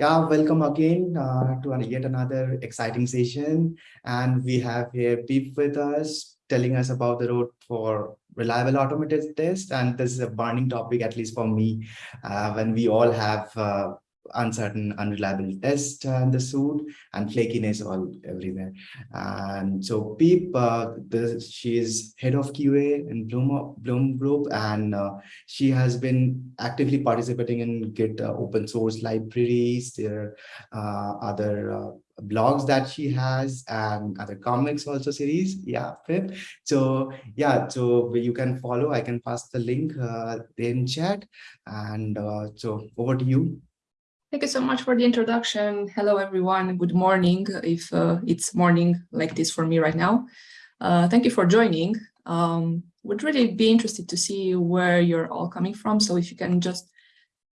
Yeah, welcome again uh, to yet another exciting session. And we have here Pip with us telling us about the road for reliable automated test. And this is a burning topic, at least for me, uh, when we all have uh, uncertain, unreliable test and the suit and flakiness all everywhere. And so Pip, uh, the, she is head of QA in Bloom, Bloom Group, and uh, she has been actively participating in Git uh, open source libraries. There are uh, other uh, blogs that she has and other comics also series yeah Pip. so yeah so you can follow i can pass the link uh, in chat and uh, so over to you Thank you so much for the introduction. Hello, everyone. Good morning, if uh, it's morning like this for me right now. Uh, thank you for joining. Um, would really be interested to see where you're all coming from. So if you can just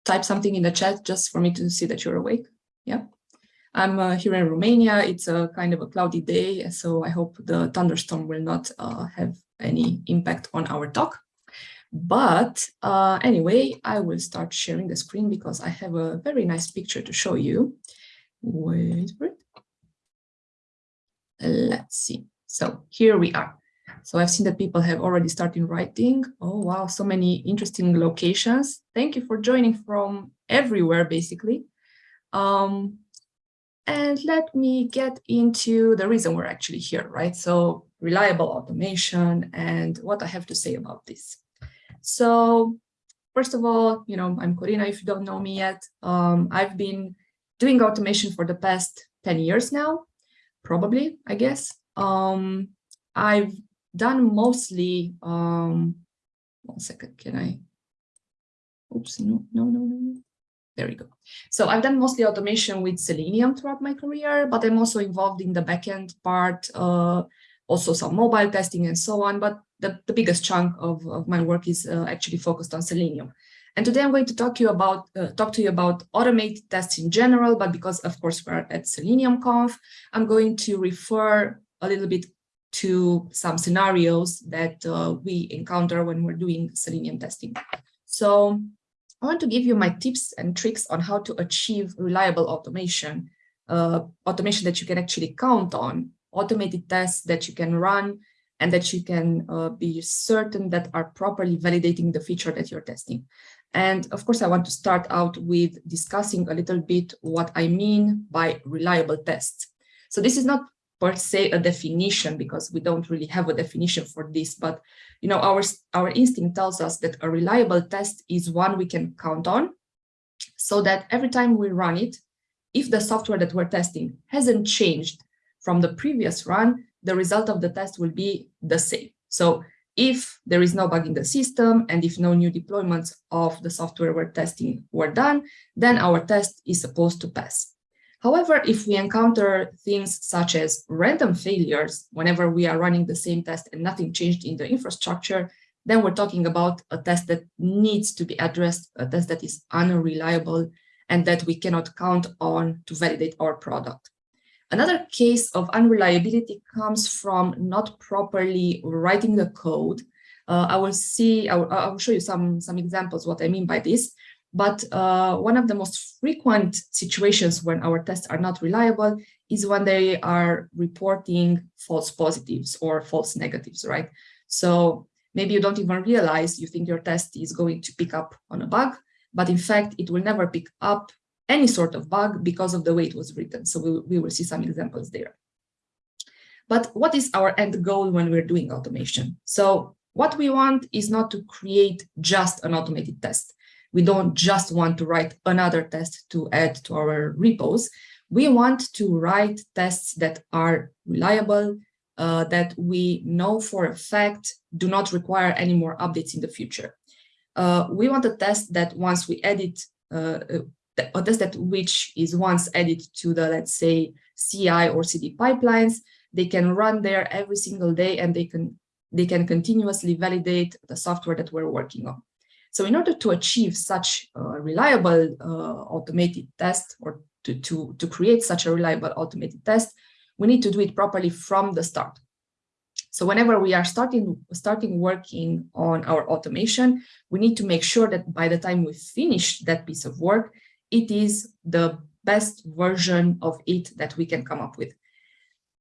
type something in the chat just for me to see that you're awake. Yeah. I'm uh, here in Romania. It's a kind of a cloudy day, so I hope the thunderstorm will not uh, have any impact on our talk. But uh, anyway, I will start sharing the screen because I have a very nice picture to show you. Wait for it. Let's see. So here we are. So I've seen that people have already started writing. Oh, wow, so many interesting locations. Thank you for joining from everywhere, basically. Um, and let me get into the reason we're actually here, right? So reliable automation and what I have to say about this. So first of all, you know, I'm Corina, if you don't know me yet. Um, I've been doing automation for the past 10 years now, probably, I guess. Um, I've done mostly, um, one second, can I, oops, no, no, no, no, no. There we go. So I've done mostly automation with Selenium throughout my career, but I'm also involved in the backend part, uh, also some mobile testing and so on. But the, the biggest chunk of, of my work is uh, actually focused on Selenium. And today I'm going to talk to you about uh, talk to you about automated tests in general, but because of course we're at Selenium Conf, I'm going to refer a little bit to some scenarios that uh, we encounter when we're doing Selenium testing. So I want to give you my tips and tricks on how to achieve reliable automation, uh, automation that you can actually count on automated tests that you can run and that you can uh, be certain that are properly validating the feature that you're testing. And of course, I want to start out with discussing a little bit what I mean by reliable tests. So this is not per se a definition because we don't really have a definition for this, but you know, our, our instinct tells us that a reliable test is one we can count on so that every time we run it, if the software that we're testing hasn't changed from the previous run, the result of the test will be the same. So if there is no bug in the system and if no new deployments of the software we're testing were done, then our test is supposed to pass. However, if we encounter things such as random failures whenever we are running the same test and nothing changed in the infrastructure, then we're talking about a test that needs to be addressed, a test that is unreliable and that we cannot count on to validate our product. Another case of unreliability comes from not properly writing the code. Uh, I will see, I will, I will, show you some, some examples what I mean by this. But uh, one of the most frequent situations when our tests are not reliable is when they are reporting false positives or false negatives, right? So maybe you don't even realize you think your test is going to pick up on a bug, but in fact, it will never pick up any sort of bug because of the way it was written. So we, we will see some examples there. But what is our end goal when we're doing automation? So what we want is not to create just an automated test. We don't just want to write another test to add to our repos. We want to write tests that are reliable, uh, that we know for a fact do not require any more updates in the future. Uh, we want a test that once we edit, uh, a test that which is once added to the, let's say, CI or CD pipelines, they can run there every single day and they can they can continuously validate the software that we're working on. So in order to achieve such a reliable uh, automated test or to, to, to create such a reliable automated test, we need to do it properly from the start. So whenever we are starting, starting working on our automation, we need to make sure that by the time we finish that piece of work, it is the best version of it that we can come up with.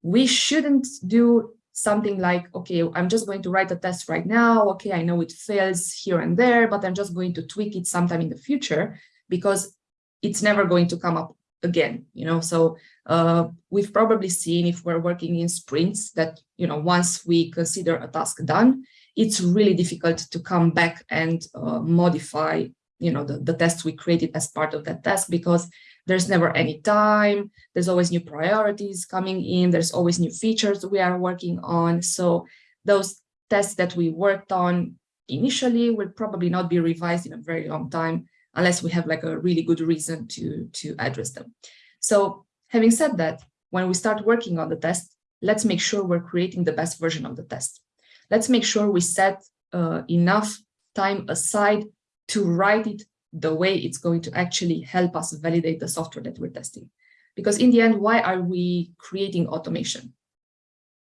We shouldn't do something like, okay, I'm just going to write a test right now. Okay, I know it fails here and there, but I'm just going to tweak it sometime in the future because it's never going to come up again, you know, so uh, we've probably seen if we're working in sprints that, you know, once we consider a task done, it's really difficult to come back and uh, modify, you know, the, the tests we created as part of that task because there's never any time, there's always new priorities coming in, there's always new features we are working on. So those tests that we worked on initially will probably not be revised in a very long time unless we have like a really good reason to, to address them. So having said that, when we start working on the test, let's make sure we're creating the best version of the test. Let's make sure we set uh, enough time aside to write it the way it's going to actually help us validate the software that we're testing. Because in the end, why are we creating automation?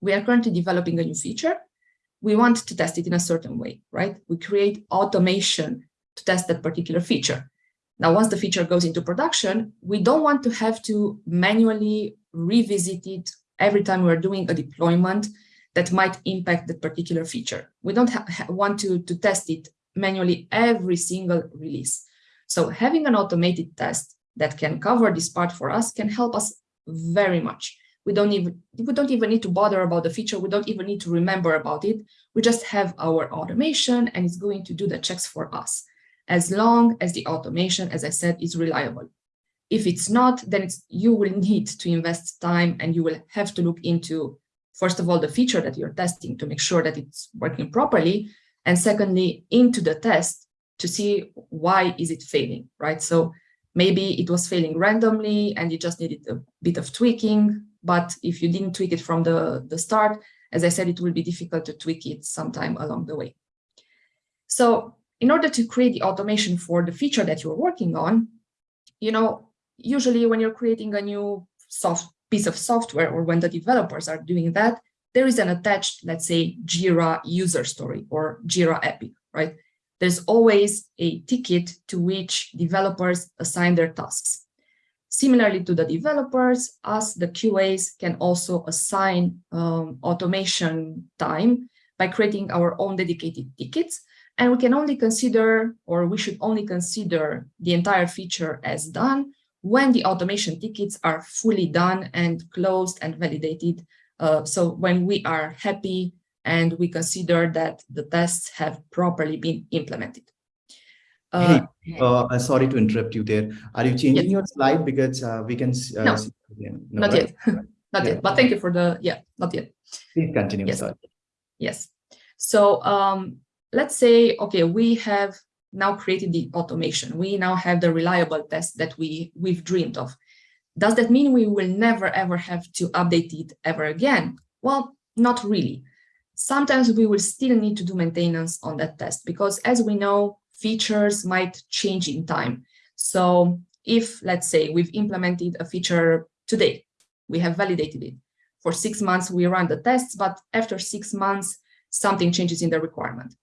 We are currently developing a new feature. We want to test it in a certain way, right? We create automation to test that particular feature. Now, once the feature goes into production, we don't want to have to manually revisit it every time we're doing a deployment that might impact that particular feature. We don't want to, to test it manually every single release. So having an automated test that can cover this part for us can help us very much. We don't even we don't even need to bother about the feature. We don't even need to remember about it. We just have our automation and it's going to do the checks for us as long as the automation, as I said, is reliable. If it's not, then it's, you will need to invest time and you will have to look into, first of all, the feature that you're testing to make sure that it's working properly. And secondly, into the test to see why is it failing, right? So maybe it was failing randomly and you just needed a bit of tweaking. But if you didn't tweak it from the, the start, as I said, it will be difficult to tweak it sometime along the way. So in order to create the automation for the feature that you're working on, you know, usually when you're creating a new soft piece of software or when the developers are doing that, there is an attached, let's say, Jira user story or Jira Epic, right? There's always a ticket to which developers assign their tasks. Similarly to the developers, us, the QAs, can also assign um, automation time by creating our own dedicated tickets and we can only consider, or we should only consider the entire feature as done when the automation tickets are fully done and closed and validated. Uh, so when we are happy and we consider that the tests have properly been implemented. Uh, hey, uh, sorry to interrupt you there. Are you changing yes. your slide because uh, we can uh, no, see no, not right? yet, not yeah. yet. But thank you for the yeah, not yet. Please continue. Yes, sorry. yes. So um, let's say, okay, we have now created the automation. We now have the reliable test that we, we've dreamed of. Does that mean we will never ever have to update it ever again? Well, not really. Sometimes we will still need to do maintenance on that test because as we know, features might change in time. So if, let's say, we've implemented a feature today, we have validated it. For six months, we run the tests, but after six months, something changes in the requirement.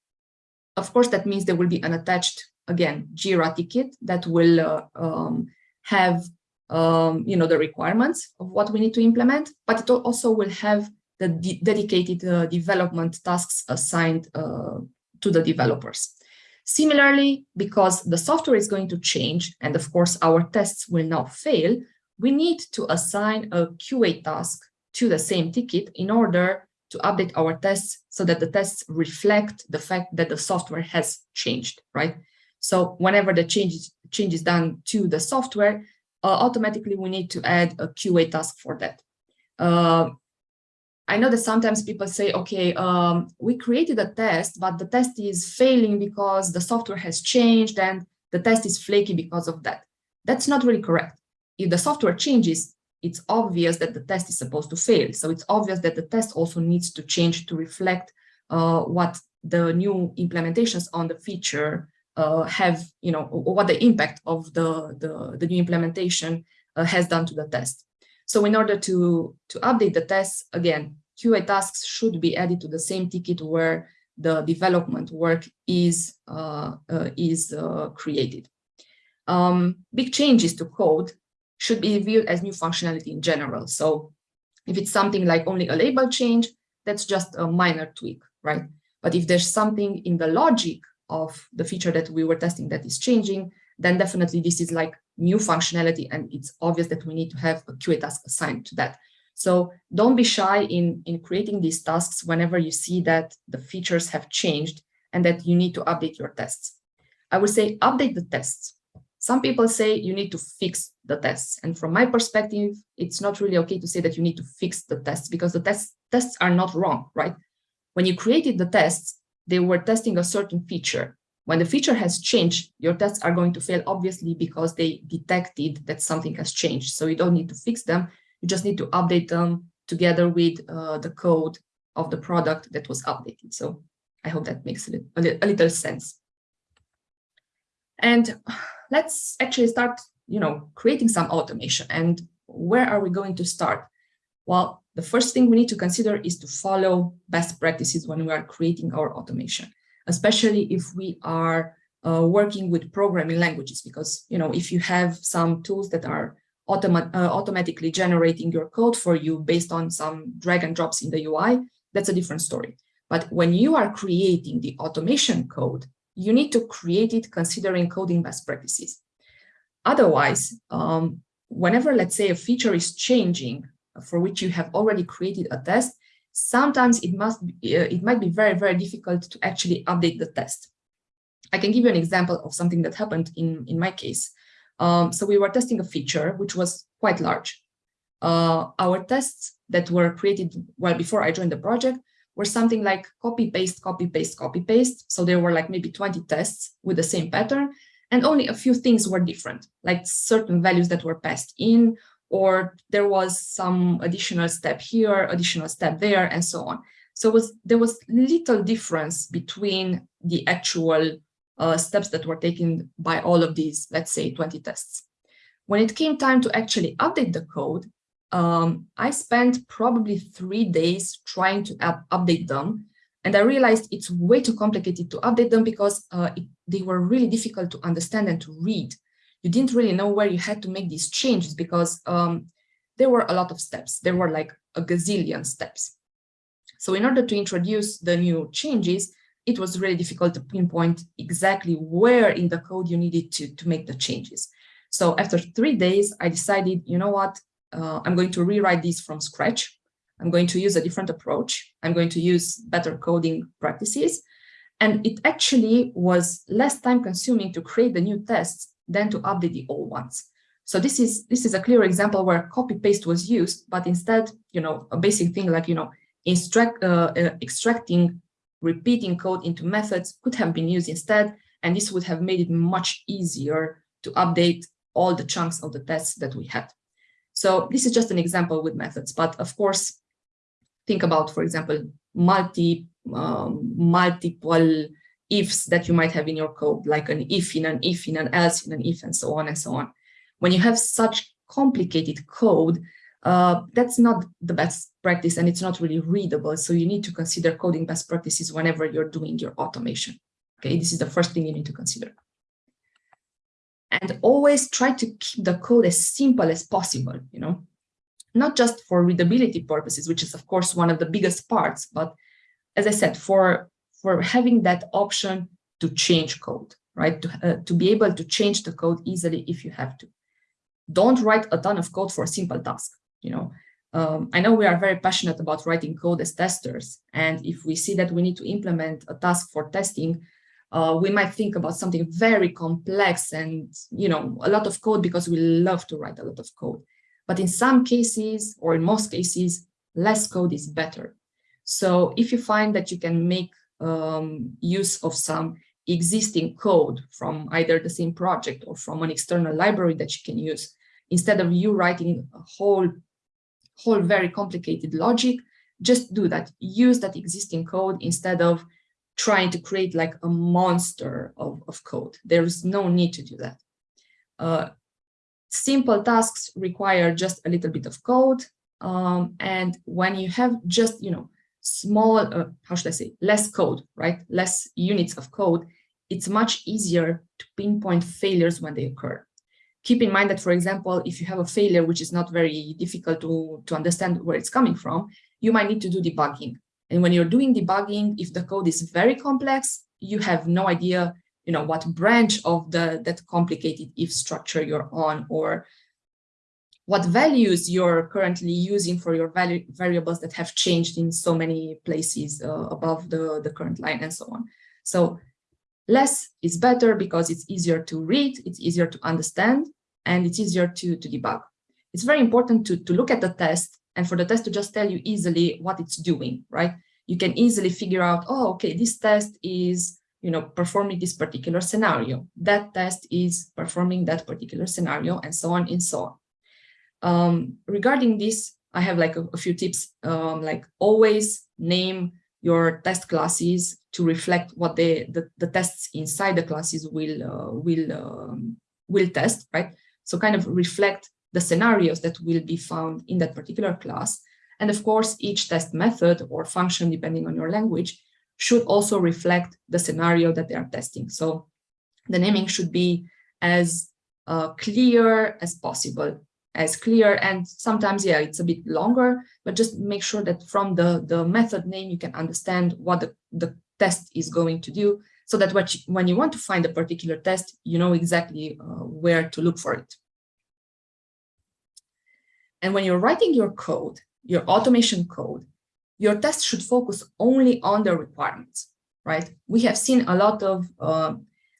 Of course, that means there will be an attached, again, JIRA ticket that will uh, um, have, um, you know, the requirements of what we need to implement, but it also will have the de dedicated uh, development tasks assigned uh, to the developers. Similarly, because the software is going to change, and of course our tests will now fail, we need to assign a QA task to the same ticket in order to update our tests so that the tests reflect the fact that the software has changed, right? So whenever the change is, change is done to the software, automatically we need to add a QA task for that. Uh, I know that sometimes people say, okay, um, we created a test, but the test is failing because the software has changed and the test is flaky because of that. That's not really correct. If the software changes, it's obvious that the test is supposed to fail. So it's obvious that the test also needs to change to reflect uh, what the new implementations on the feature uh, have, you know, what the impact of the, the, the new implementation uh, has done to the test. So in order to, to update the tests, again, QA tasks should be added to the same ticket where the development work is, uh, uh, is uh, created. Um, big changes to code should be viewed as new functionality in general. So if it's something like only a label change, that's just a minor tweak, right? But if there's something in the logic of the feature that we were testing that is changing, then definitely this is like new functionality and it's obvious that we need to have a QA task assigned to that. So don't be shy in, in creating these tasks whenever you see that the features have changed and that you need to update your tests. I would say update the tests. Some people say you need to fix the tests. And from my perspective, it's not really okay to say that you need to fix the tests because the tests, tests are not wrong, right? When you created the tests, they were testing a certain feature. When the feature has changed, your tests are going to fail, obviously, because they detected that something has changed. So you don't need to fix them. You just need to update them together with uh, the code of the product that was updated. So I hope that makes a little, a little sense. And let's actually start, you know, creating some automation. And where are we going to start? Well, the first thing we need to consider is to follow best practices when we are creating our automation, especially if we are uh, working with programming languages, because, you know, if you have some tools that are automa uh, automatically generating your code for you based on some drag and drops in the UI, that's a different story. But when you are creating the automation code, you need to create it considering coding best practices. Otherwise, um, whenever, let's say, a feature is changing for which you have already created a test, sometimes it must be, uh, it might be very, very difficult to actually update the test. I can give you an example of something that happened in, in my case. Um, so we were testing a feature which was quite large. Uh, our tests that were created well before I joined the project were something like copy paste, copy paste, copy paste. So there were like maybe 20 tests with the same pattern and only a few things were different, like certain values that were passed in, or there was some additional step here, additional step there, and so on. So was, there was little difference between the actual uh, steps that were taken by all of these, let's say 20 tests. When it came time to actually update the code, um, I spent probably three days trying to up update them. And I realized it's way too complicated to update them because uh, it, they were really difficult to understand and to read. You didn't really know where you had to make these changes because um, there were a lot of steps. There were like a gazillion steps. So in order to introduce the new changes, it was really difficult to pinpoint exactly where in the code you needed to, to make the changes. So after three days, I decided, you know what, uh, I'm going to rewrite these from scratch. I'm going to use a different approach. I'm going to use better coding practices. And it actually was less time consuming to create the new tests than to update the old ones. So this is this is a clear example where copy paste was used, but instead, you know, a basic thing like, you know, extract, uh, uh, extracting repeating code into methods could have been used instead. And this would have made it much easier to update all the chunks of the tests that we had. So this is just an example with methods, but of course, think about, for example, multi, um, multiple ifs that you might have in your code, like an if in an if in an else in an if, and so on and so on. When you have such complicated code, uh, that's not the best practice and it's not really readable. So you need to consider coding best practices whenever you're doing your automation. Okay, this is the first thing you need to consider and always try to keep the code as simple as possible, you know, not just for readability purposes, which is of course one of the biggest parts, but as I said, for, for having that option to change code, right? To, uh, to be able to change the code easily if you have to. Don't write a ton of code for a simple task, you know. Um, I know we are very passionate about writing code as testers, and if we see that we need to implement a task for testing, uh, we might think about something very complex and, you know, a lot of code because we love to write a lot of code. But in some cases, or in most cases, less code is better. So if you find that you can make um, use of some existing code from either the same project or from an external library that you can use, instead of you writing a whole, whole very complicated logic, just do that. Use that existing code instead of trying to create like a monster of, of code. There is no need to do that. Uh, simple tasks require just a little bit of code. Um, and when you have just, you know, small, uh, how should I say, less code, right? Less units of code, it's much easier to pinpoint failures when they occur. keep in mind that, for example, if you have a failure, which is not very difficult to, to understand where it's coming from, you might need to do debugging. And when you're doing debugging, if the code is very complex, you have no idea, you know, what branch of the that complicated if structure you're on or what values you're currently using for your value variables that have changed in so many places uh, above the, the current line and so on. So less is better because it's easier to read, it's easier to understand, and it's easier to, to debug. It's very important to, to look at the test and for the test to just tell you easily what it's doing, right? You can easily figure out, oh, okay, this test is you know, performing this particular scenario. That test is performing that particular scenario and so on and so on. Um, regarding this, I have like a, a few tips, um, like always name your test classes to reflect what the, the, the tests inside the classes will, uh, will, um, will test, right? So kind of reflect the scenarios that will be found in that particular class. And of course, each test method or function, depending on your language, should also reflect the scenario that they are testing. So the naming should be as uh, clear as possible as clear. And sometimes yeah it's a bit longer but just make sure that from the the method name you can understand what the, the test is going to do so that what you, when you want to find a particular test you know exactly uh, where to look for it. And when you're writing your code your automation code your test should focus only on the requirements right? We have seen a lot of uh,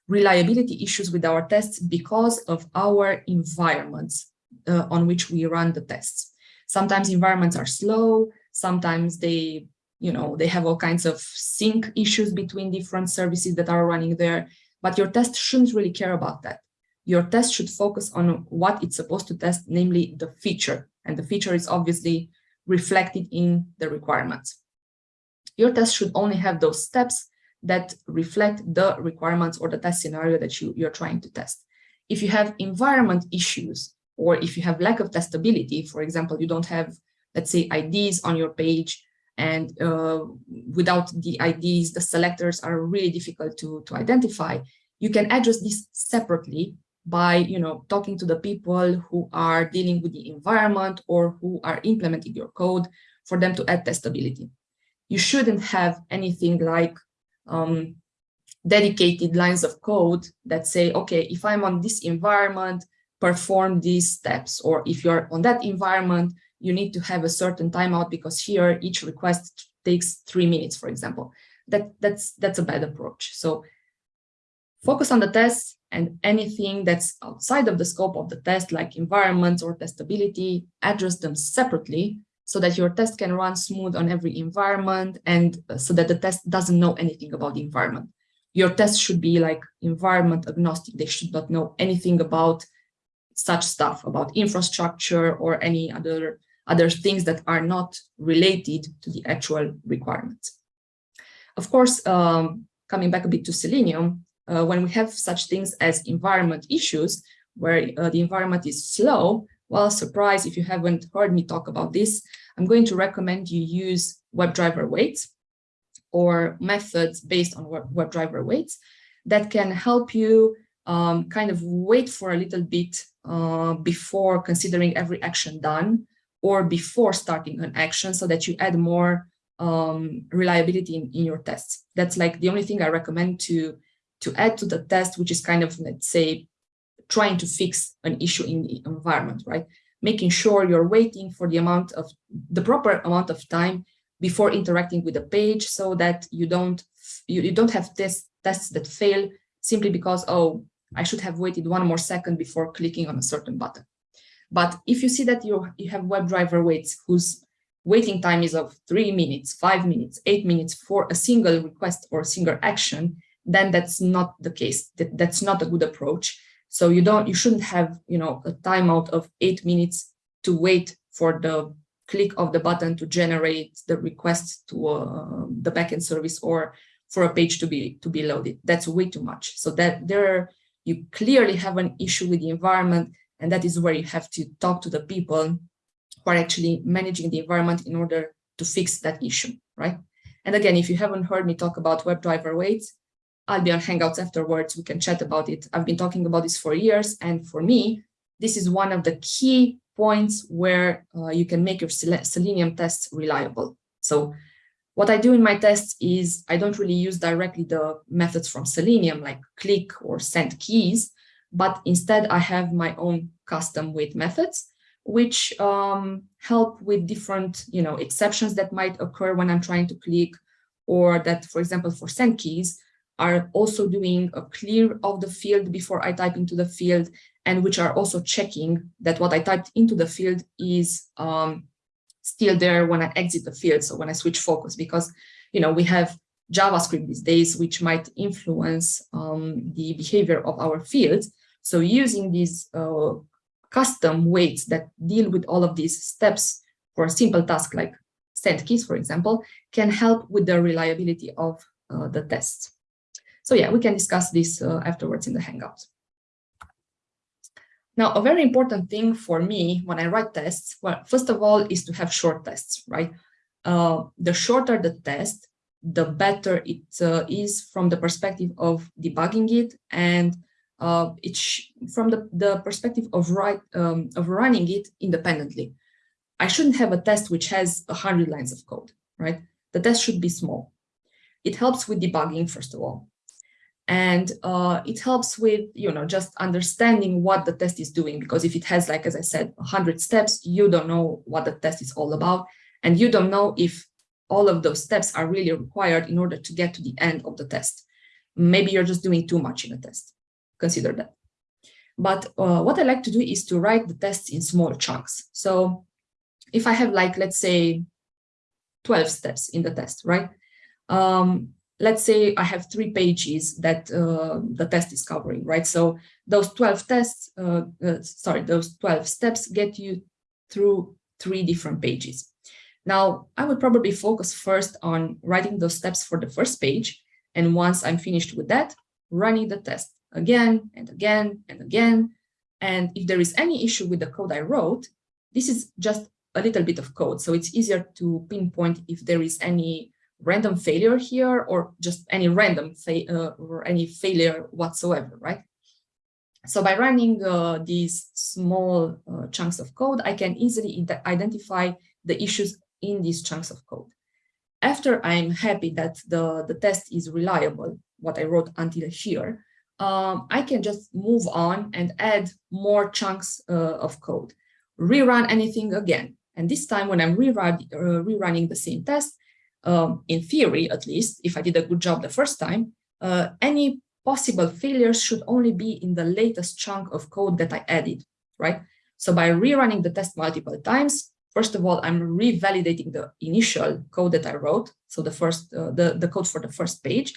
reliability issues with our tests because of our environments uh, on which we run the tests. Sometimes environments are slow, sometimes they, you know, they have all kinds of sync issues between different services that are running there, but your test shouldn't really care about that. Your test should focus on what it's supposed to test, namely the feature, and the feature is obviously reflected in the requirements. Your test should only have those steps that reflect the requirements or the test scenario that you, you're trying to test. If you have environment issues, or if you have lack of testability, for example, you don't have, let's say, IDs on your page, and uh, without the IDs, the selectors are really difficult to, to identify. You can address this separately by, you know, talking to the people who are dealing with the environment or who are implementing your code for them to add testability. You shouldn't have anything like um, dedicated lines of code that say, okay, if I'm on this environment, perform these steps. Or if you're on that environment, you need to have a certain timeout because here each request takes three minutes, for example. That, that's, that's a bad approach. So focus on the test and anything that's outside of the scope of the test, like environments or testability, address them separately so that your test can run smooth on every environment and uh, so that the test doesn't know anything about the environment. Your test should be like environment agnostic. They should not know anything about such stuff about infrastructure or any other other things that are not related to the actual requirements. Of course, um, coming back a bit to Selenium, uh, when we have such things as environment issues, where uh, the environment is slow, well, surprise, if you haven't heard me talk about this, I'm going to recommend you use WebDriver waits or methods based on WebDriver waits that can help you um, kind of wait for a little bit uh, before considering every action done or before starting an action so that you add more um, reliability in, in your tests. That's like the only thing I recommend to, to add to the test, which is kind of, let's say, trying to fix an issue in the environment, right? Making sure you're waiting for the amount of the proper amount of time before interacting with the page so that you don't you, you don't have tests tests that fail simply because oh I should have waited one more second before clicking on a certain button. But if you see that you, you have WebDriver waits whose waiting time is of three minutes, five minutes, eight minutes for a single request or a single action, then that's not the case. That, that's not a good approach. So you don't, you shouldn't have, you know, a timeout of eight minutes to wait for the click of the button to generate the request to uh, the backend service or for a page to be to be loaded. That's way too much. So that there you clearly have an issue with the environment, and that is where you have to talk to the people who are actually managing the environment in order to fix that issue, right? And again, if you haven't heard me talk about WebDriver waits, I'll be on Hangouts afterwards. We can chat about it. I've been talking about this for years. And for me, this is one of the key points where uh, you can make your Selenium tests reliable. So what I do in my tests is I don't really use directly the methods from Selenium like click or send keys, but instead I have my own custom wait methods, which um, help with different you know, exceptions that might occur when I'm trying to click or that, for example, for send keys, are also doing a clear of the field before I type into the field and which are also checking that what I typed into the field is um, still there when I exit the field. So when I switch focus, because, you know, we have JavaScript these days, which might influence um, the behavior of our fields. So using these uh, custom waits that deal with all of these steps for a simple task like send keys, for example, can help with the reliability of uh, the tests. So yeah, we can discuss this uh, afterwards in the Hangouts. Now, a very important thing for me when I write tests, well, first of all, is to have short tests, right? Uh, the shorter the test, the better it uh, is from the perspective of debugging it and uh, from the, the perspective of, write, um, of running it independently. I shouldn't have a test which has 100 lines of code, right? The test should be small. It helps with debugging, first of all and uh, it helps with you know just understanding what the test is doing because if it has like as I said 100 steps you don't know what the test is all about. And you don't know if all of those steps are really required in order to get to the end of the test. Maybe you're just doing too much in a test. Consider that. But uh, what I like to do is to write the tests in small chunks. So if I have like let's say 12 steps in the test right? Um, let's say I have three pages that uh, the test is covering, right? So those 12 tests, uh, uh, sorry, those 12 steps get you through three different pages. Now, I would probably focus first on writing those steps for the first page. And once I'm finished with that, running the test again and again and again. And if there is any issue with the code I wrote, this is just a little bit of code. So it's easier to pinpoint if there is any random failure here or just any random uh, or any failure whatsoever, right? So by running uh, these small uh, chunks of code, I can easily identify the issues in these chunks of code. After I'm happy that the, the test is reliable, what I wrote until here, um, I can just move on and add more chunks uh, of code, rerun anything again. And this time when I'm rerun, uh, rerunning the same test, um, in theory, at least, if I did a good job the first time, uh, any possible failures should only be in the latest chunk of code that I added, right? So by rerunning the test multiple times, first of all, I'm revalidating the initial code that I wrote, so the first, uh, the, the code for the first page,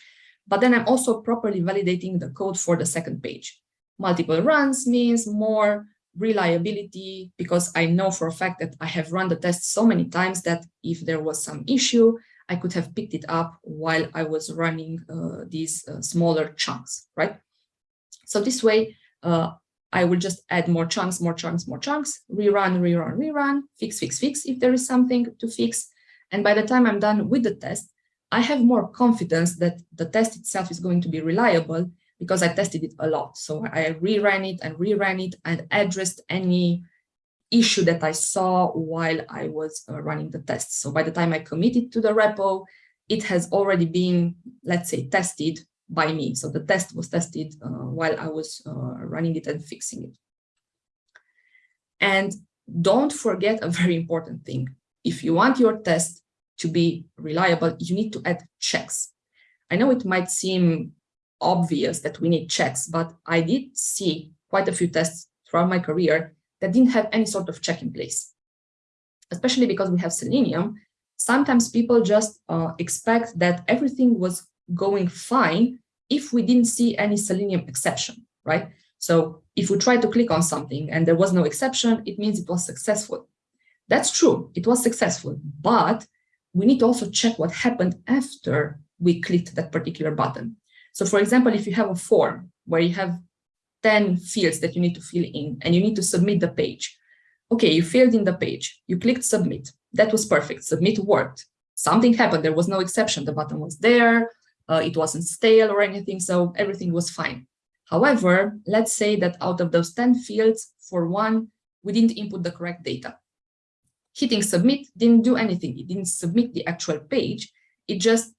but then I'm also properly validating the code for the second page. Multiple runs means more reliability because I know for a fact that I have run the test so many times that if there was some issue, I could have picked it up while I was running uh, these uh, smaller chunks, right? So this way, uh, I will just add more chunks, more chunks, more chunks, rerun, rerun, rerun, fix, fix, fix if there is something to fix. And by the time I'm done with the test, I have more confidence that the test itself is going to be reliable because I tested it a lot. So I reran it and reran it and addressed any issue that I saw while I was uh, running the test. So by the time I committed to the repo, it has already been, let's say, tested by me. So the test was tested uh, while I was uh, running it and fixing it. And don't forget a very important thing. If you want your test to be reliable, you need to add checks. I know it might seem obvious that we need checks, but I did see quite a few tests throughout my career that didn't have any sort of check in place. Especially because we have Selenium, sometimes people just uh, expect that everything was going fine if we didn't see any Selenium exception, right? So if we try to click on something and there was no exception, it means it was successful. That's true, it was successful, but we need to also check what happened after we clicked that particular button. So for example, if you have a form where you have 10 fields that you need to fill in and you need to submit the page. Okay, you filled in the page, you clicked submit. That was perfect. Submit worked. Something happened. There was no exception. The button was there. Uh, it wasn't stale or anything. So everything was fine. However, let's say that out of those 10 fields, for one, we didn't input the correct data. Hitting submit didn't do anything. It didn't submit the actual page. It just,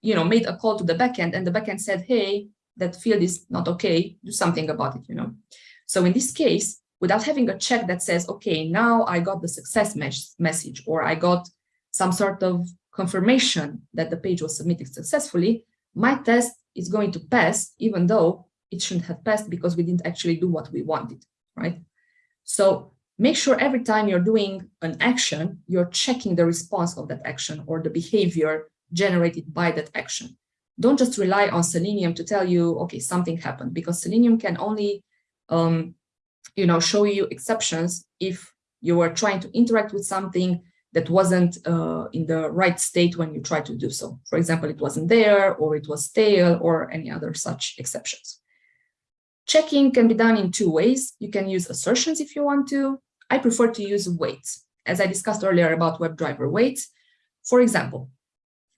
you know, made a call to the backend and the backend said, hey, that field is not okay, do something about it, you know. So in this case, without having a check that says, okay, now I got the success mes message or I got some sort of confirmation that the page was submitted successfully, my test is going to pass, even though it shouldn't have passed because we didn't actually do what we wanted, right? So make sure every time you're doing an action, you're checking the response of that action or the behavior generated by that action. Don't just rely on Selenium to tell you, okay, something happened, because Selenium can only, um, you know, show you exceptions if you were trying to interact with something that wasn't uh, in the right state when you try to do so. For example, it wasn't there, or it was stale, or any other such exceptions. Checking can be done in two ways. You can use assertions if you want to. I prefer to use waits, as I discussed earlier about WebDriver waits. For example,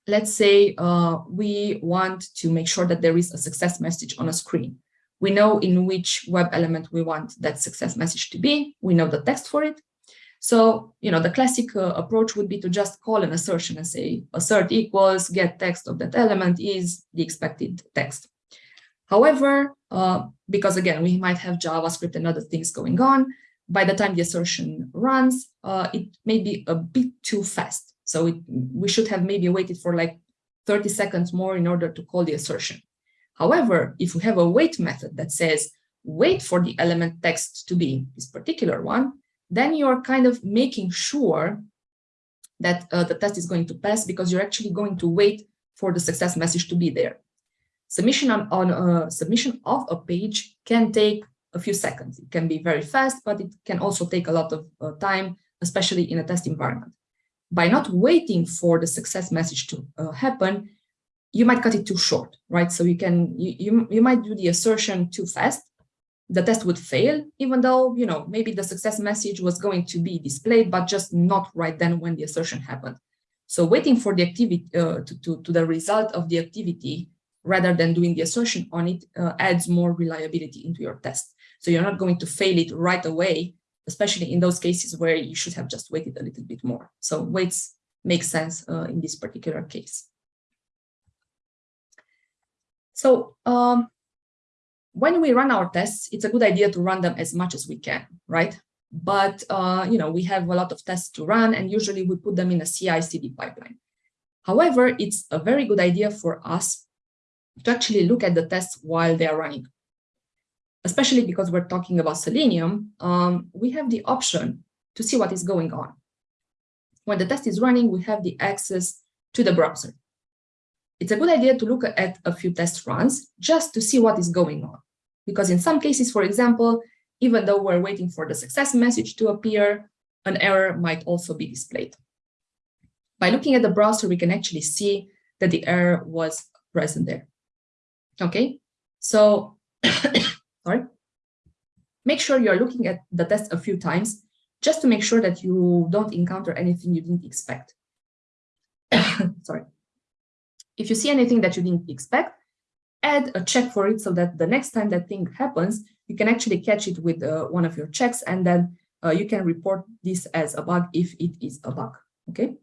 let's say uh, we want to make sure that there is a success message on a screen. We know in which web element we want that success message to be. We know the text for it. So, you know, the classic uh, approach would be to just call an assertion and say assert equals get text of that element is the expected text. However, uh, because again, we might have JavaScript and other things going on, by the time the assertion runs, uh, it may be a bit too fast. So it, we should have maybe waited for like 30 seconds more in order to call the assertion. However, if we have a wait method that says, wait for the element text to be this particular one, then you're kind of making sure that uh, the test is going to pass because you're actually going to wait for the success message to be there. Submission on, on uh, submission of a page can take a few seconds. It can be very fast, but it can also take a lot of uh, time, especially in a test environment by not waiting for the success message to uh, happen, you might cut it too short, right? So you can, you, you, you might do the assertion too fast. The test would fail, even though, you know, maybe the success message was going to be displayed, but just not right then when the assertion happened. So waiting for the activity, uh, to, to, to the result of the activity, rather than doing the assertion on it, uh, adds more reliability into your test. So you're not going to fail it right away especially in those cases where you should have just waited a little bit more. So waits make sense uh, in this particular case. So um, when we run our tests, it's a good idea to run them as much as we can, right? But, uh, you know, we have a lot of tests to run and usually we put them in a CI-CD pipeline. However, it's a very good idea for us to actually look at the tests while they are running especially because we're talking about Selenium, um, we have the option to see what is going on. When the test is running, we have the access to the browser. It's a good idea to look at a few test runs just to see what is going on. Because in some cases, for example, even though we're waiting for the success message to appear, an error might also be displayed. By looking at the browser, we can actually see that the error was present there. Okay, so sorry, make sure you're looking at the test a few times just to make sure that you don't encounter anything you didn't expect. sorry. If you see anything that you didn't expect, add a check for it so that the next time that thing happens, you can actually catch it with uh, one of your checks and then uh, you can report this as a bug if it is a bug. Okay,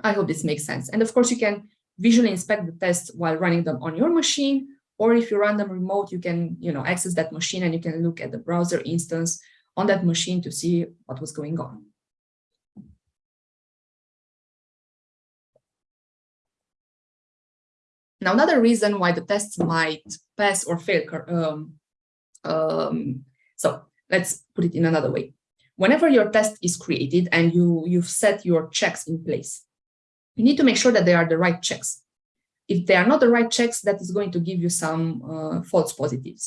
I hope this makes sense. And of course, you can visually inspect the tests while running them on your machine or if you run them remote, you can you know, access that machine and you can look at the browser instance on that machine to see what was going on. Now, another reason why the tests might pass or fail. Um, um, so let's put it in another way. Whenever your test is created and you, you've set your checks in place, you need to make sure that they are the right checks if they are not the right checks, that is going to give you some uh, false positives.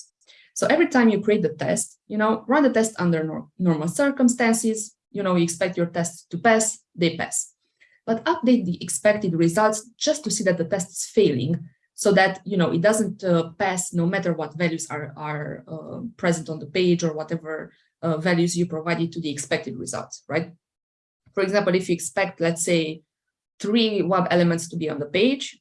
So every time you create the test, you know, run the test under nor normal circumstances, you know, you expect your test to pass, they pass. But update the expected results just to see that the test is failing so that, you know, it doesn't uh, pass no matter what values are, are uh, present on the page or whatever uh, values you provided to the expected results, right? For example, if you expect, let's say, three web elements to be on the page,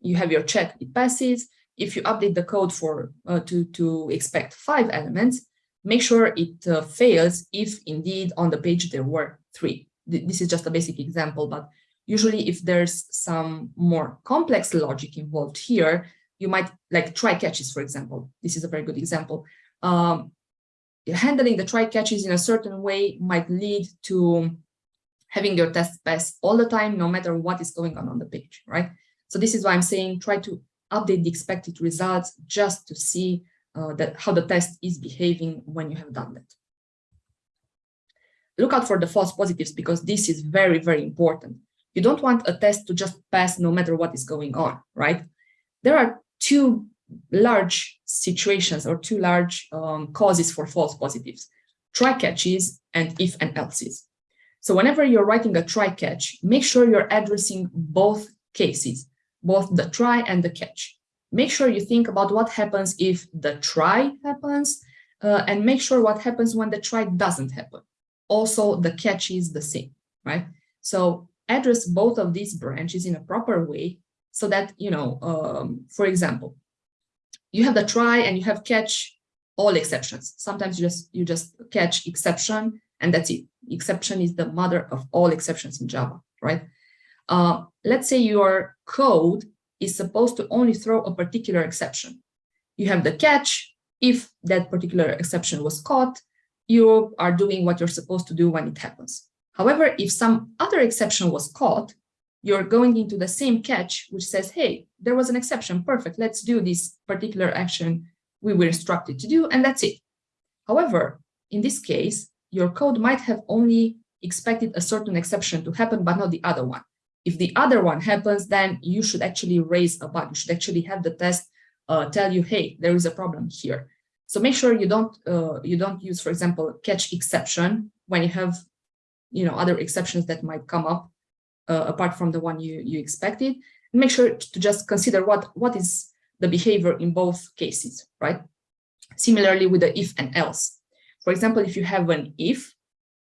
you have your check, it passes. if you update the code for uh, to, to expect five elements, make sure it uh, fails if indeed on the page there were three. This is just a basic example, but usually if there's some more complex logic involved here, you might like try catches, for example. This is a very good example. Um, handling the try catches in a certain way might lead to having your test pass all the time, no matter what is going on on the page, right? So this is why I'm saying try to update the expected results just to see uh, that how the test is behaving when you have done that. Look out for the false positives because this is very, very important. You don't want a test to just pass no matter what is going on, right? There are two large situations or two large um, causes for false positives, try catches and if and else's. So whenever you're writing a try catch, make sure you're addressing both cases, both the try and the catch. Make sure you think about what happens if the try happens uh, and make sure what happens when the try doesn't happen. Also, the catch is the same, right? So address both of these branches in a proper way so that, you know, um, for example, you have the try and you have catch all exceptions. Sometimes you just you just catch exception and that's it. Exception is the mother of all exceptions in Java, right? Uh, let's say your code is supposed to only throw a particular exception. You have the catch. If that particular exception was caught, you are doing what you're supposed to do when it happens. However, if some other exception was caught, you're going into the same catch, which says, hey, there was an exception, perfect, let's do this particular action we were instructed to do, and that's it. However, in this case, your code might have only expected a certain exception to happen, but not the other one. If the other one happens, then you should actually raise a bug. You should actually have the test uh, tell you, hey, there is a problem here. So make sure you don't uh, you don't use, for example, catch exception when you have you know other exceptions that might come up uh, apart from the one you you expected. Make sure to just consider what what is the behavior in both cases, right? Similarly with the if and else. For example, if you have an if,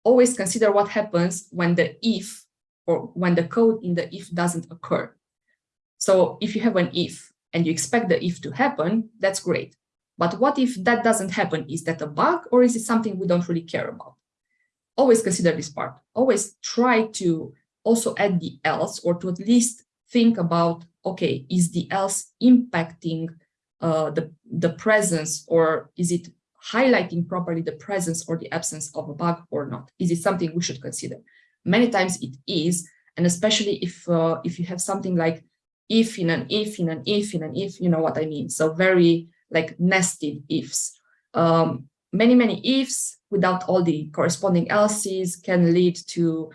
always consider what happens when the if or when the code in the if doesn't occur. So if you have an if and you expect the if to happen, that's great. But what if that doesn't happen? Is that a bug or is it something we don't really care about? Always consider this part. Always try to also add the else or to at least think about, okay, is the else impacting uh, the, the presence or is it highlighting properly the presence or the absence of a bug or not? Is it something we should consider? Many times it is, and especially if uh, if you have something like if in an if in an if in an if, you know what I mean? So very like nested ifs. Um, many, many ifs without all the corresponding else's can lead to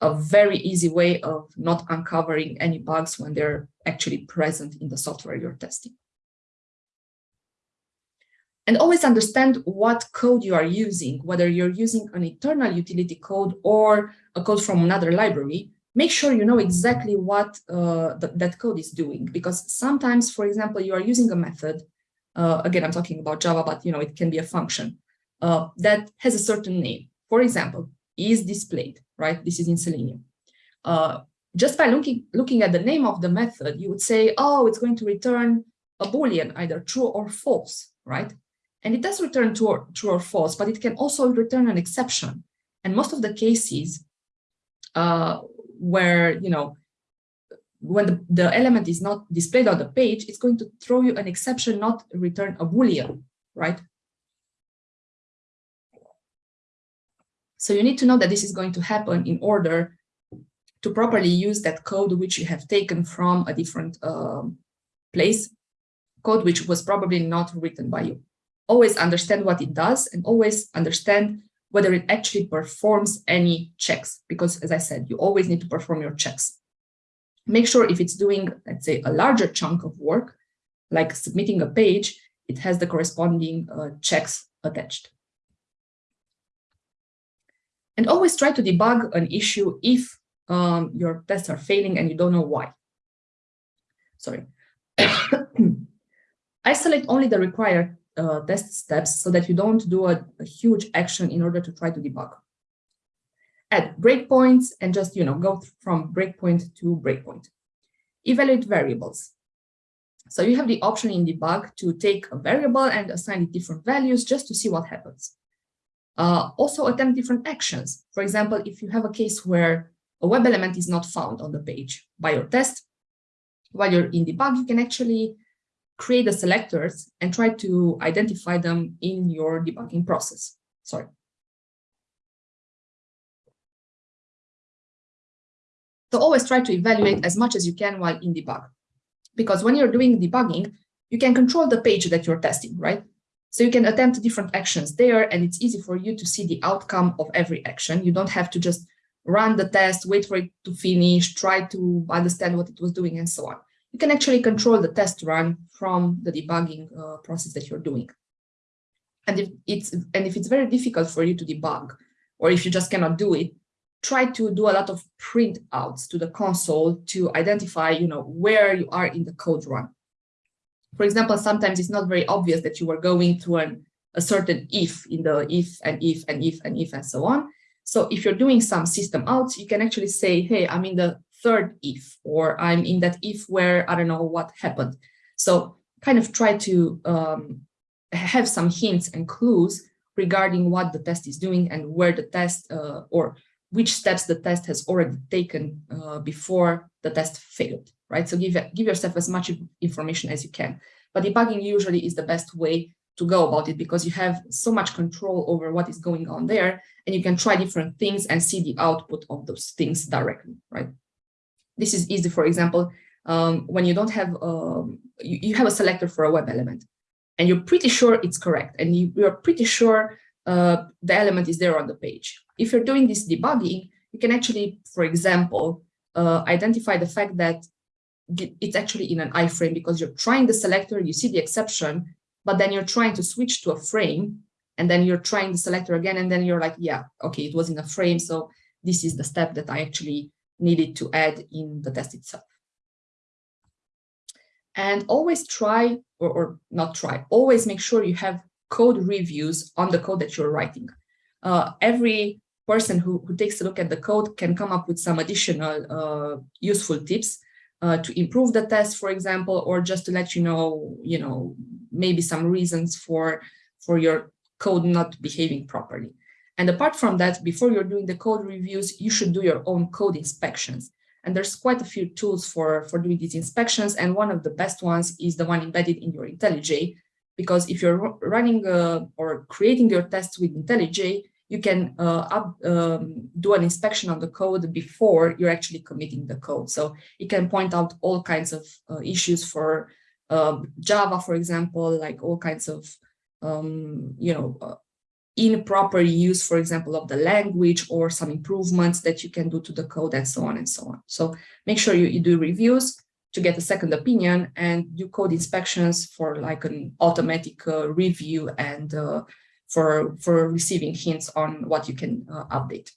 a very easy way of not uncovering any bugs when they're actually present in the software you're testing. And always understand what code you are using, whether you're using an internal utility code or a code from another library, make sure you know exactly what uh, th that code is doing. Because sometimes, for example, you are using a method, uh, again, I'm talking about Java, but you know it can be a function, uh, that has a certain name. For example, is displayed, right? This is in Selenium. Uh, just by looking, looking at the name of the method, you would say, oh, it's going to return a Boolean, either true or false, right? And it does return true or, true or false, but it can also return an exception. And most of the cases uh, where, you know, when the, the element is not displayed on the page, it's going to throw you an exception, not return a Boolean, right? So you need to know that this is going to happen in order to properly use that code which you have taken from a different um, place, code which was probably not written by you always understand what it does and always understand whether it actually performs any checks. Because as I said, you always need to perform your checks. Make sure if it's doing, let's say, a larger chunk of work, like submitting a page, it has the corresponding uh, checks attached. And always try to debug an issue if um, your tests are failing and you don't know why. Sorry. Isolate only the required uh, test steps so that you don't do a, a, huge action in order to try to debug. Add breakpoints and just, you know, go from breakpoint to breakpoint. Evaluate variables. So you have the option in debug to take a variable and assign it different values just to see what happens. Uh, also attempt different actions. For example, if you have a case where a web element is not found on the page by your test, while you're in debug, you can actually create the selectors and try to identify them in your debugging process. Sorry. So always try to evaluate as much as you can while in debug. Because when you're doing debugging, you can control the page that you're testing, right? So you can attempt different actions there, and it's easy for you to see the outcome of every action. You don't have to just run the test, wait for it to finish, try to understand what it was doing, and so on. You can actually control the test run from the debugging uh, process that you're doing. And if it's and if it's very difficult for you to debug, or if you just cannot do it, try to do a lot of printouts to the console to identify, you know, where you are in the code run. For example, sometimes it's not very obvious that you are going through an, a certain if in the if and if and if and if and so on. So if you're doing some system out, you can actually say, hey, I'm in the third if, or I'm in that if where I don't know what happened. So kind of try to um, have some hints and clues regarding what the test is doing and where the test uh, or which steps the test has already taken uh, before the test failed, right? So give, give yourself as much information as you can. But debugging usually is the best way to go about it because you have so much control over what is going on there and you can try different things and see the output of those things directly, right? This is easy, for example, um, when you don't have, um, you, you, have a selector for a web element and you're pretty sure it's correct and you, you're pretty sure uh, the element is there on the page. If you're doing this debugging, you can actually, for example, uh, identify the fact that it's actually in an iframe because you're trying the selector, you see the exception, but then you're trying to switch to a frame and then you're trying the selector again and then you're like, yeah, okay, it was in a frame. So this is the step that I actually needed to add in the test itself. And always try, or, or not try, always make sure you have code reviews on the code that you're writing. Uh, every person who, who takes a look at the code can come up with some additional uh, useful tips uh, to improve the test, for example, or just to let you know, you know, maybe some reasons for, for your code not behaving properly. And apart from that, before you're doing the code reviews, you should do your own code inspections. And there's quite a few tools for, for doing these inspections. And one of the best ones is the one embedded in your IntelliJ, because if you're running uh, or creating your tests with IntelliJ, you can uh, up, um, do an inspection on the code before you're actually committing the code. So it can point out all kinds of uh, issues for um, Java, for example, like all kinds of, um, you know, uh, improper use, for example, of the language or some improvements that you can do to the code and so on and so on. So make sure you, you do reviews to get a second opinion and do code inspections for like an automatic uh, review and uh, for, for receiving hints on what you can uh, update.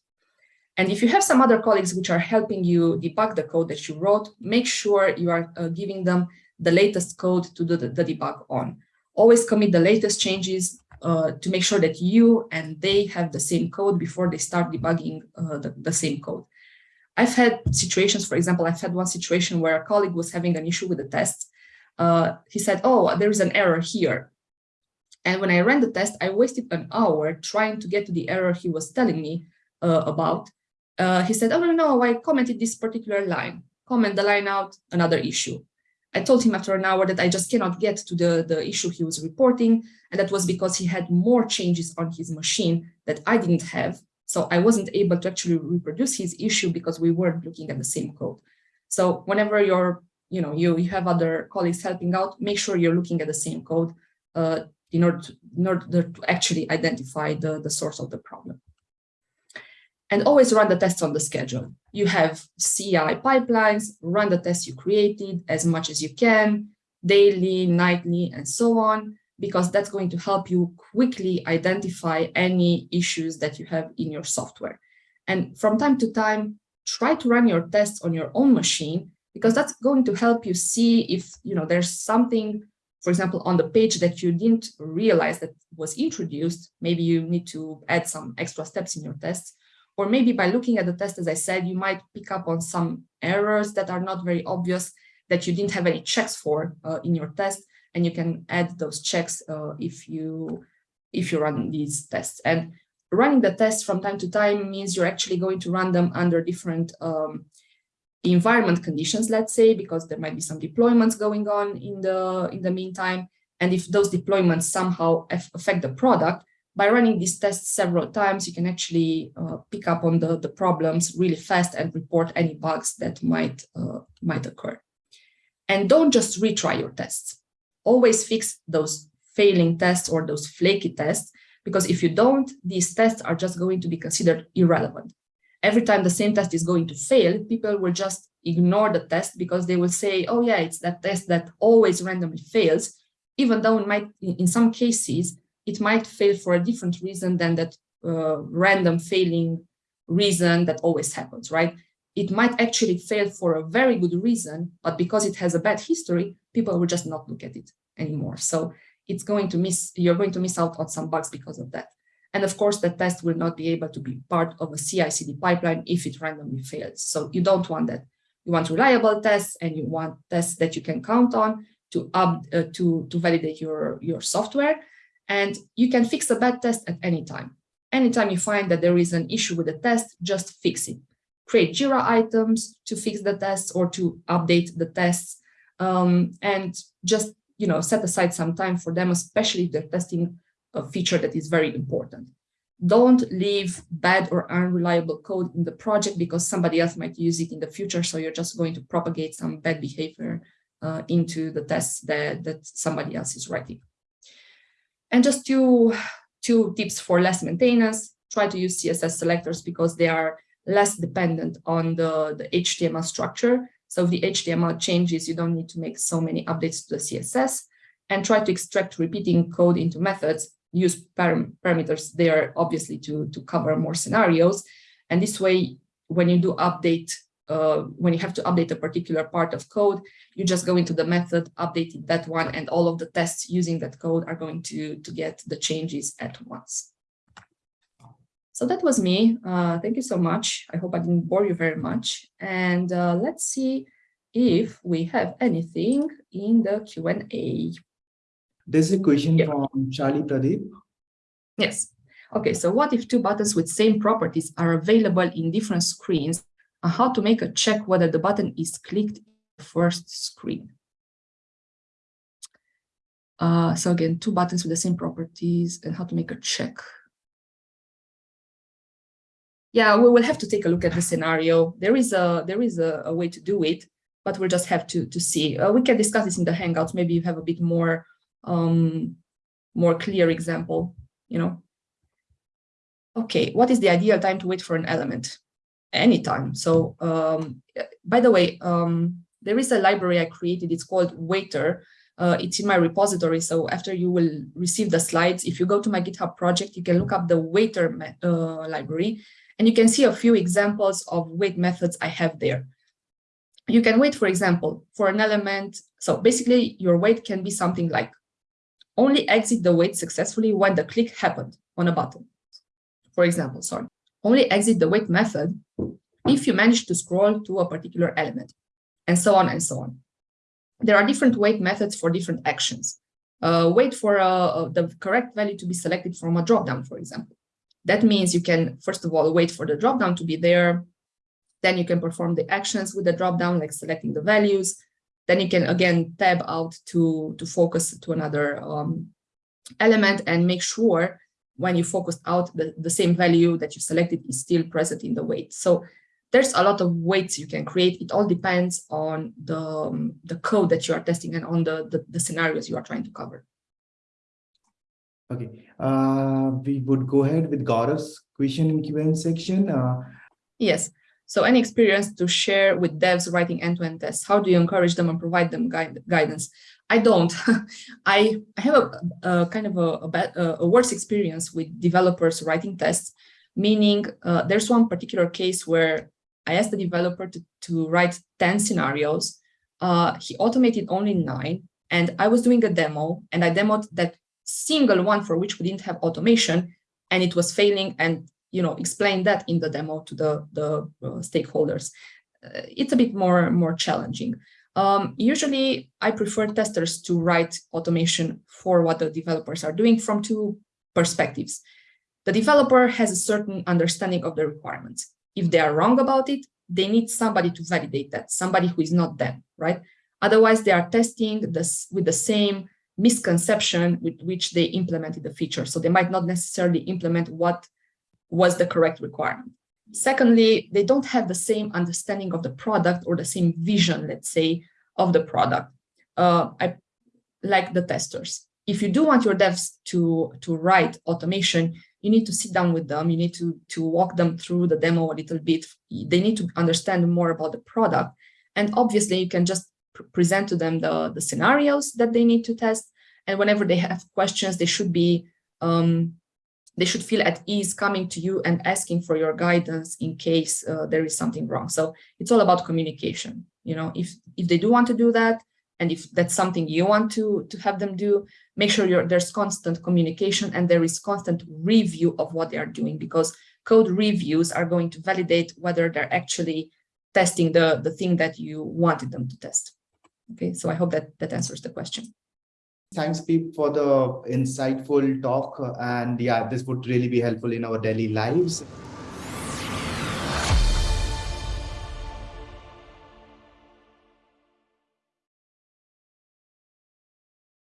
And if you have some other colleagues which are helping you debug the code that you wrote, make sure you are uh, giving them the latest code to do the, the debug on. Always commit the latest changes uh, to make sure that you and they have the same code before they start debugging uh, the, the same code. I've had situations, for example, I've had one situation where a colleague was having an issue with the test. Uh, he said, oh, there is an error here. And when I ran the test, I wasted an hour trying to get to the error he was telling me uh, about. Uh, he said, oh, no, no, I commented this particular line. Comment the line out, another issue. I told him after an hour that I just cannot get to the, the issue he was reporting. And that was because he had more changes on his machine that I didn't have. So I wasn't able to actually reproduce his issue because we weren't looking at the same code. So whenever you're, you know, you, you have other colleagues helping out, make sure you're looking at the same code uh, in, order to, in order to actually identify the, the source of the problem. And always run the tests on the schedule. You have CI pipelines, run the tests you created as much as you can, daily, nightly, and so on because that's going to help you quickly identify any issues that you have in your software. And from time to time, try to run your tests on your own machine because that's going to help you see if you know there's something, for example, on the page that you didn't realize that was introduced. Maybe you need to add some extra steps in your tests. Or maybe by looking at the test, as I said, you might pick up on some errors that are not very obvious that you didn't have any checks for uh, in your test, and you can add those checks uh, if you if you run these tests. And running the tests from time to time means you're actually going to run them under different um, environment conditions, let's say, because there might be some deployments going on in the in the meantime. And if those deployments somehow affect the product, by running these tests several times, you can actually uh, pick up on the, the problems really fast and report any bugs that might, uh, might occur. And don't just retry your tests. Always fix those failing tests or those flaky tests, because if you don't, these tests are just going to be considered irrelevant. Every time the same test is going to fail, people will just ignore the test because they will say, oh yeah, it's that test that always randomly fails, even though it might, in some cases, it might fail for a different reason than that uh, random failing reason that always happens, right? It might actually fail for a very good reason, but because it has a bad history, people will just not look at it anymore. So it's going to miss, you're going to miss out on some bugs because of that. And of course, the test will not be able to be part of a CI/CD pipeline if it randomly fails. So you don't want that. You want reliable tests and you want tests that you can count on to up, uh, to to validate your your software. And you can fix a bad test at any time. Anytime you find that there is an issue with the test, just fix it. Create JIRA items to fix the tests or to update the tests. Um, and just you know, set aside some time for them, especially if they're testing a feature that is very important. Don't leave bad or unreliable code in the project because somebody else might use it in the future. So you're just going to propagate some bad behavior uh, into the tests that, that somebody else is writing. And just two, two tips for less maintenance. Try to use CSS selectors because they are less dependent on the, the HTML structure. So if the HTML changes, you don't need to make so many updates to the CSS and try to extract repeating code into methods, use param parameters there obviously to, to cover more scenarios. And this way, when you do update uh, when you have to update a particular part of code, you just go into the method, updating that one, and all of the tests using that code are going to, to get the changes at once. So that was me. Uh, thank you so much. I hope I didn't bore you very much. And uh, let's see if we have anything in the Q&A. There's a question from Charlie Pradeep. Yes. Okay, so what if two buttons with same properties are available in different screens on how to make a check whether the button is clicked first screen. Uh, so again, two buttons with the same properties and how to make a check. Yeah, we will have to take a look at the scenario. There is a there is a, a way to do it, but we'll just have to to see. Uh, we can discuss this in the Hangouts. Maybe you have a bit more um, more clear example. You know. Okay, what is the ideal time to wait for an element? Anytime. So um, by the way, um, there is a library I created. It's called Waiter. Uh, it's in my repository. So after you will receive the slides, if you go to my GitHub project, you can look up the Waiter uh, library and you can see a few examples of wait methods I have there. You can wait, for example, for an element. So basically your wait can be something like only exit the wait successfully when the click happened on a button. For example, sorry only exit the wait method if you manage to scroll to a particular element, and so on and so on. There are different wait methods for different actions. Uh, wait for uh, the correct value to be selected from a dropdown, for example. That means you can, first of all, wait for the dropdown to be there. Then you can perform the actions with the dropdown, like selecting the values. Then you can, again, tab out to, to focus to another um, element and make sure when you focused out, the, the same value that you selected is still present in the wait. So there's a lot of waits you can create. It all depends on the, um, the code that you are testing and on the, the, the scenarios you are trying to cover. Okay, uh, we would go ahead with Gaurav's question in Q&A section. Uh, yes, so any experience to share with devs writing end-to-end -end tests? How do you encourage them and provide them guide, guidance? I don't. I, I have a, a kind of a, a, bad, a, worse experience with developers writing tests, meaning uh, there's one particular case where I asked the developer to, to write 10 scenarios. Uh, he automated only nine, and I was doing a demo, and I demoed that single one for which we didn't have automation, and it was failing, and you know, explain that in the demo to the, the uh, stakeholders. Uh, it's a bit more, more challenging. Um, usually, I prefer testers to write automation for what the developers are doing from two perspectives. The developer has a certain understanding of the requirements. If they are wrong about it, they need somebody to validate that, somebody who is not them, right? Otherwise, they are testing this with the same misconception with which they implemented the feature. So they might not necessarily implement what was the correct requirement. Secondly, they don't have the same understanding of the product or the same vision, let's say, of the product. Uh, I like the testers. If you do want your devs to, to write automation, you need to sit down with them. You need to, to walk them through the demo a little bit. They need to understand more about the product. And obviously, you can just present to them the, the scenarios that they need to test. And whenever they have questions, they should be um, they should feel at ease coming to you and asking for your guidance in case uh, there is something wrong. So it's all about communication. You know, if if they do want to do that, and if that's something you want to to have them do, make sure there's constant communication and there is constant review of what they are doing because code reviews are going to validate whether they're actually testing the the thing that you wanted them to test. Okay, so I hope that that answers the question. Thanks, Pete, for the insightful talk. And yeah, this would really be helpful in our daily lives.